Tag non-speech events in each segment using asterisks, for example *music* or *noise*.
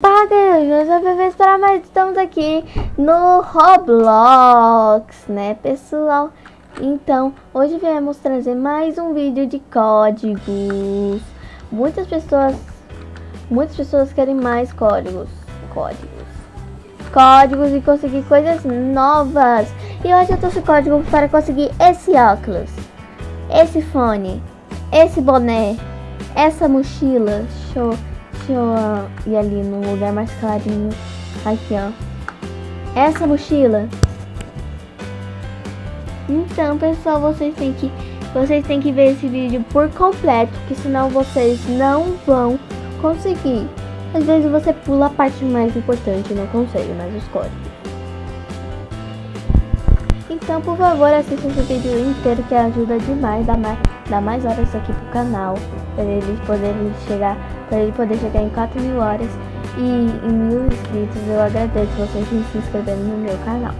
Paga, eu já vou esperar mais. Estamos aqui no Roblox, né, pessoal? Então, hoje viemos trazer mais um vídeo de códigos. Muitas pessoas, muitas pessoas querem mais códigos, códigos, códigos e conseguir coisas novas. E hoje eu trouxe código para conseguir esse óculos, esse fone, esse boné, essa mochila. Show. Deixa eu ir ali no lugar mais clarinho. Aqui, ó. Essa mochila. Então, pessoal, vocês têm que vocês têm que ver esse vídeo por completo, que senão vocês não vão conseguir. Às vezes você pula a parte mais importante não consegue os códigos. Então, por favor, assista esse vídeo inteiro que ajuda demais, dá mais, dá mais horas aqui pro canal, para eles poderem chegar, para ele poder chegar em 4 mil horas e em mil inscritos. Eu agradeço vocês se inscreverem no meu canal.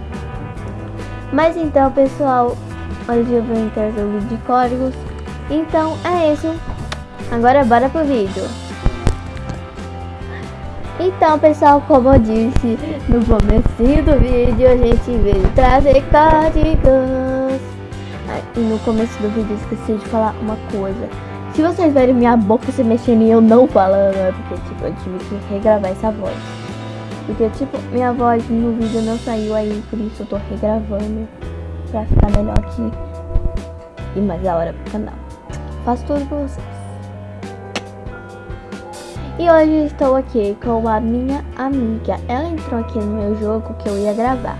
Mas então, pessoal, hoje eu vou vídeo de códigos. Então, é isso. Agora bora pro vídeo. Então, pessoal, como eu disse no começo do vídeo, a gente veio trazer códigos. E no começo do vídeo esqueci de falar uma coisa. Se vocês verem minha boca se mexendo e eu não falando, é porque, tipo, eu tive que regravar essa voz. Porque, tipo, minha voz no vídeo não saiu aí, por isso eu tô regravando pra ficar melhor aqui. E mais a hora pro canal. Faço tudo pra vocês. E hoje estou aqui com a minha amiga. Ela entrou aqui no meu jogo que eu ia gravar.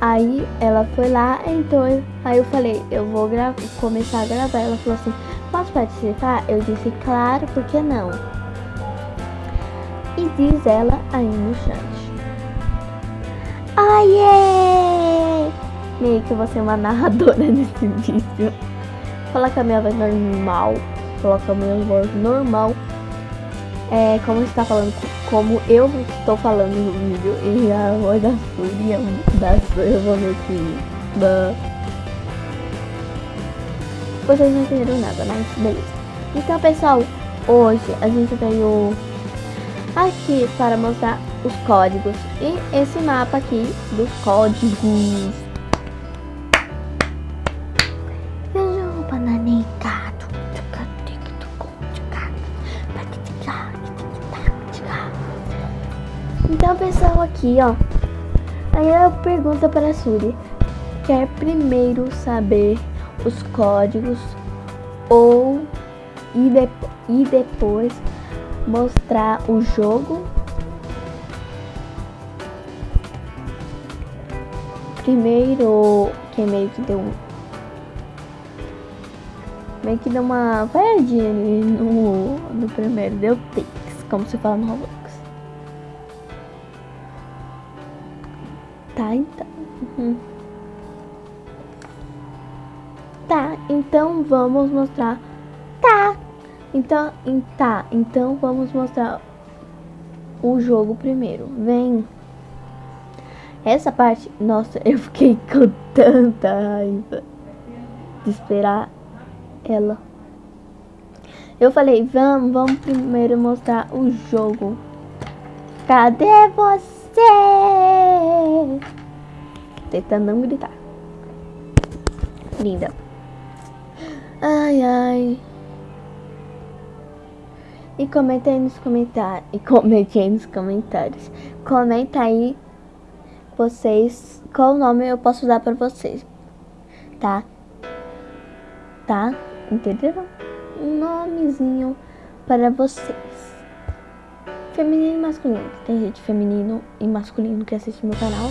Aí ela foi lá, entrou, aí eu falei, eu vou começar a gravar. Ela falou assim, posso participar? Eu disse, claro, por que não? E diz ela aí no chat. Aie! Meio que vou ser uma *laughs* narradora nesse vídeo. Coloca a minha voz normal. Coloca a minha voz normal é, como está falando, como eu estou falando no vídeo, e a voz da Fúria, da eu vou ver se da... Vocês não entenderam nada, mas beleza. Então, pessoal, hoje a gente veio aqui para mostrar os códigos e esse mapa aqui dos códigos. Então, pessoal, aqui, ó. Aí eu pergunto para a Suri. Quer primeiro saber os códigos ou e, de, e depois mostrar o jogo? Primeiro, que meio que deu meio que deu uma paradinha no, no primeiro, deu tics, como se fala no Roblox. Tá, então. Uhum. Então vamos mostrar. Tá. Então, tá, então vamos mostrar o jogo primeiro. Vem. Essa parte, nossa, *laughs* eu fiquei com tanta raiva de esperar ela. Eu falei, vamos, vamos primeiro mostrar o jogo. Cadê você? Tentando não gritar. Linda. Ai, ai. E comenta aí nos comentários. E comente aí nos comentários. Comenta aí vocês qual nome eu posso dar pra vocês. Tá? Tá? Entenderam? Um nomezinho para vocês feminino e masculino. Tem gente feminino e masculino que assiste meu canal.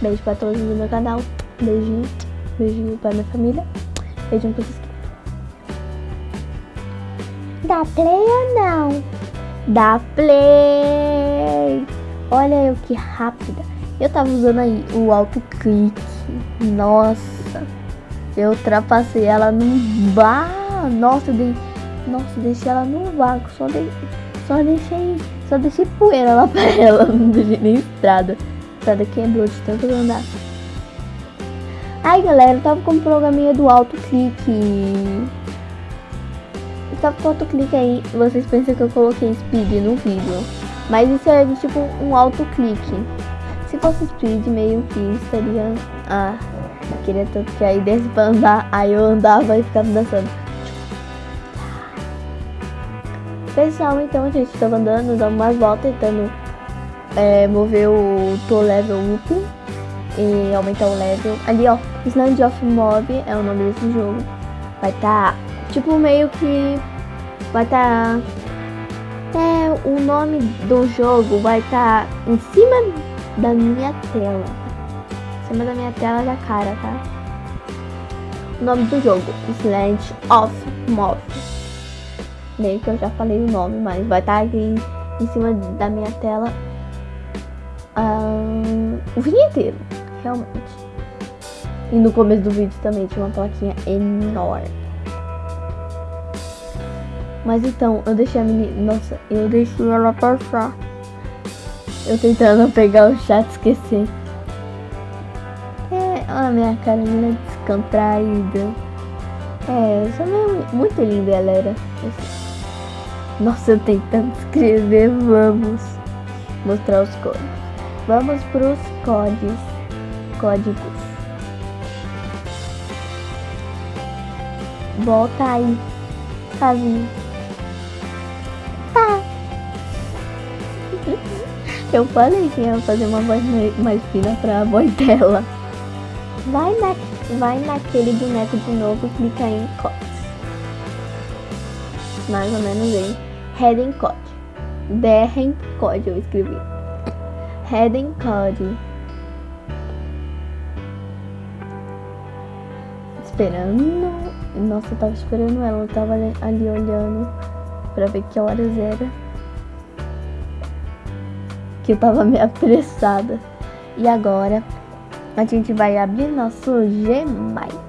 Beijo pra todos do meu canal. Beijinho. Beijinho pra minha família. Beijinho pra vocês. Dá play ou não? Dá play! Olha eu que rápida. Eu tava usando aí o autoclick. Nossa. Eu ultrapassei ela num bar. Nossa, eu dei... Nossa, deixei ela no vácuo. Só, dei... só deixei só deixei poeira lá *laughs* pra ela, não deixei nem estrada. Estrada quebrou de tanto andar. Ai, galera, eu tava com o programinha do autoclique. Eu tava com o autoclique aí. Vocês pensam que eu coloquei speed no vídeo. Mas isso é tipo um autoclique. Se fosse speed, meio que estaria. Ah, queria tanto que aí desse pra andar. Aí eu andava e ficava dançando. Pessoal, então gente estava andando, dando umas voltas, tentando é, mover o to level up e aumentar o level. Ali, ó, Sland of Mob é o nome desse jogo. Vai estar, tá, tipo, meio que vai estar tá, é, o nome do jogo vai estar tá em cima da minha tela. Em cima da minha tela da cara, tá? O nome do jogo, Sland of Mob. Meio que eu já falei o nome, mas vai estar tá aqui em cima da minha tela um, o vídeo inteiro, realmente. E no começo do vídeo também tinha uma plaquinha enorme. Mas então, eu deixei a menina. Nossa, eu deixei ela passar. Eu tentando pegar o chat esquecer. É, a minha cara é descontraída. É, essa é muito linda, galera. Nossa, eu tentando escrever, vamos mostrar os códigos. Vamos para os códigos. Códigos. Volta aí, casinho. Eu falei que ia fazer uma voz mais fina para a voz dela. Vai, na, vai naquele boneco de novo e clica em códigos mais ou menos em Heading Code. Derren Code eu escrevi. Heading Code. Esperando. Nossa, eu tava esperando ela. Eu tava ali olhando pra ver que horas era. Que eu tava meio apressada. E agora a gente vai abrir nosso Gmail.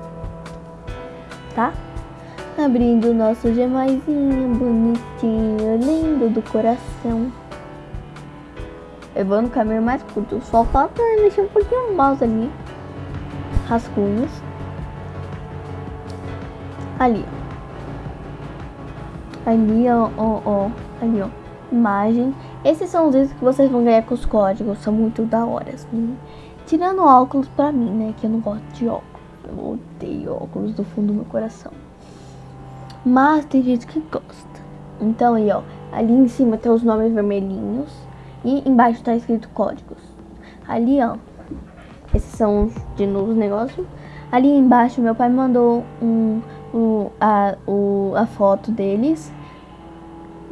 Tá? Abrindo nosso gemaizinho bonitinho, lindo do coração. Eu vou no caminho mais curto. Só falta mexer um pouquinho o mouse ali. Rascunhos. Ali, ó. Ali, ó, ó, ó. Ali, ó. Imagem. Esses são os itens que vocês vão ganhar com os códigos. São muito da hora, assim. Tirando óculos pra mim, né? Que eu não gosto de óculos. Eu odeio óculos do fundo do meu coração. Mas tem gente que gosta. Então aí, ó, ali em cima tem os nomes vermelhinhos e embaixo tá escrito códigos. Ali, ó, esses são de novo os negócios. Ali embaixo meu pai mandou um, um a, o, a foto deles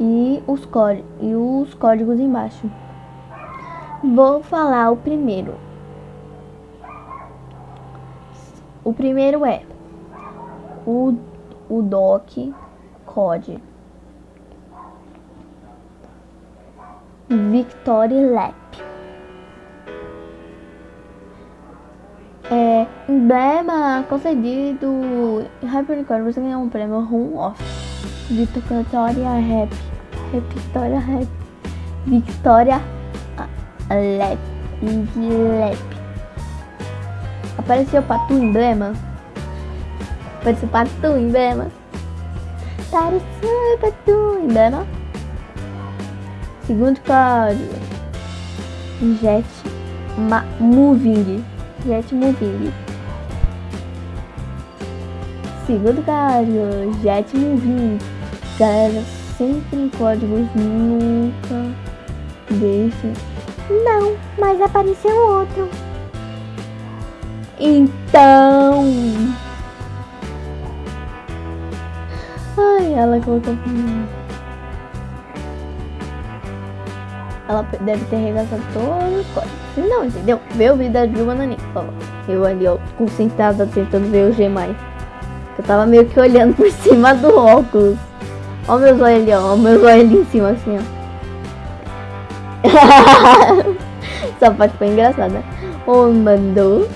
e os, e os códigos embaixo. Vou falar o primeiro. O primeiro é o o doc code Victory Lap é, emblema concedido Hypernicórnio você ganhou um prêmio Room Off Victoria Rap Victoria Rap Victoria Lap Lap apareceu para tu emblema participar do emblema. Participar do emblema. Segundo código. Jet Ma Moving. Jet Moving. Segundo código. Jet Moving. Galera, sempre em códigos nunca deixem. Não, mas apareceu outro. Então. Ai, ela colocou. Ela deve ter arregaçado todos os códigos. Não, entendeu? Vê o vídeo da por Eu ali, ó, concentrada tentando ver o G. Eu tava meio que olhando por *laughs* cima do óculos. Ó meus olhos ali, ó. Ó meus olhos ali em cima, assim, ó. *laughs* Essa parte foi engraçada. Oh, mandou.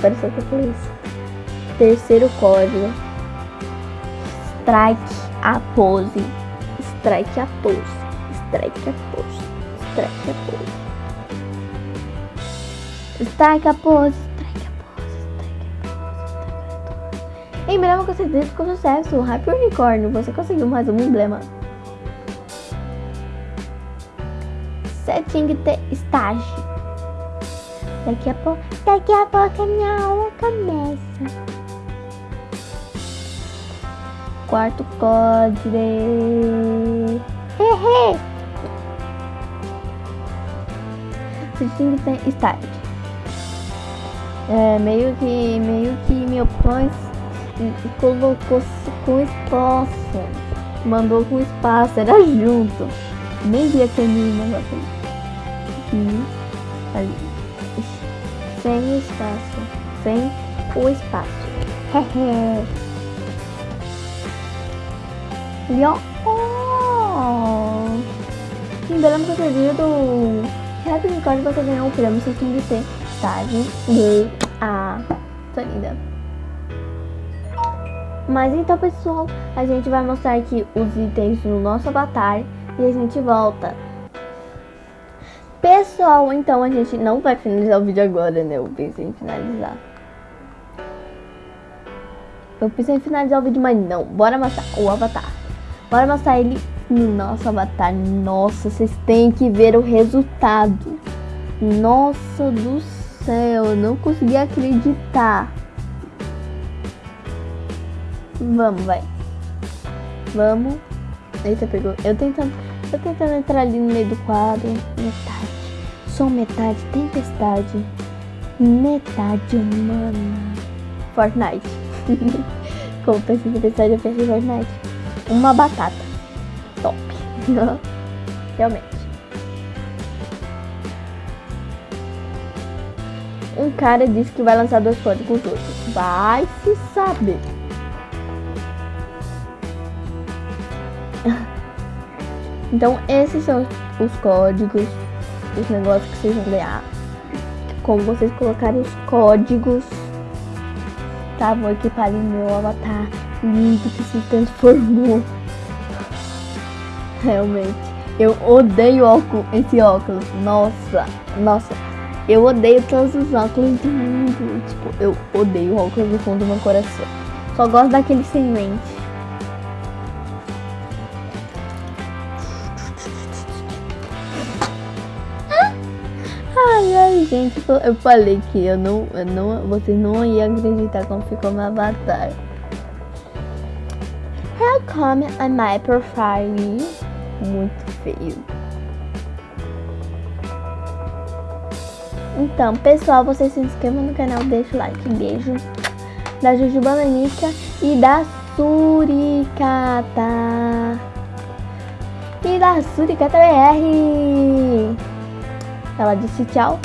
Parece que eu falei isso. Terceiro código strike a pose, strike a pose, strike a pose, strike a pose. Strike a pose, Emblema com certeza com sucesso, Hyper Unicórnio, você conseguiu mais um emblema. Você que ter estágio. Daqui a pouco, daqui a pouco a minha aula começa. Quarto código. Hehe. Você que ter estágio. É, meio que, meio que meu pai colocou com espaço. Mandou com espaço, era junto. Nem vi aquele negócio aqui. Ali. Sem o espaço. Sem o espaço. Hehe. *laughs* Ali, ó. Oh. Lembramos outro dia do Happy Record você ganhou um prêmio, você tem que ter estágio. Ah, tô linda. Mas então, pessoal, a gente vai mostrar aqui os itens no nosso avatar e a gente volta. Pessoal, então a gente não vai finalizar o vídeo agora, né? Eu pensei em finalizar. Eu pensei em finalizar o vídeo, mas não. Bora mostrar o avatar. Bora mostrar ele no nosso avatar. Nossa, vocês têm que ver o resultado. Nossa do céu, eu não consegui acreditar. Vamos, vai. Vamos. Eita, pegou. Eu tentando, eu tentando entrar ali no meio do quadro. Metade. Só metade. Tempestade. Metade humana. Fortnite. *laughs* Como pensei em tempestade, eu pensei Fortnite. Uma batata. Top. *laughs* Realmente. Um cara disse que vai lançar dois códigos hoje. Vai se saber. Então, esses são os códigos, os negócios que vocês vão ganhar. Como vocês colocarem os códigos, tá? Vou equipar em meu avatar lindo que se transformou. *laughs* Realmente. Eu odeio óculos, esse óculos. Nossa, nossa. Eu odeio todos os óculos do mundo. Tipo, eu odeio óculos do fundo do meu coração. Só gosto daquele sem lente. Gente, eu falei que eu não, eu não, vocês não iam acreditar como ficou meu avatar. How come my profile? Muito feio. Então, pessoal, vocês se inscrevam no canal, deixa o like, beijo da Juju Bananica e da Suricata. E da Suricata BR. Ela disse tchau.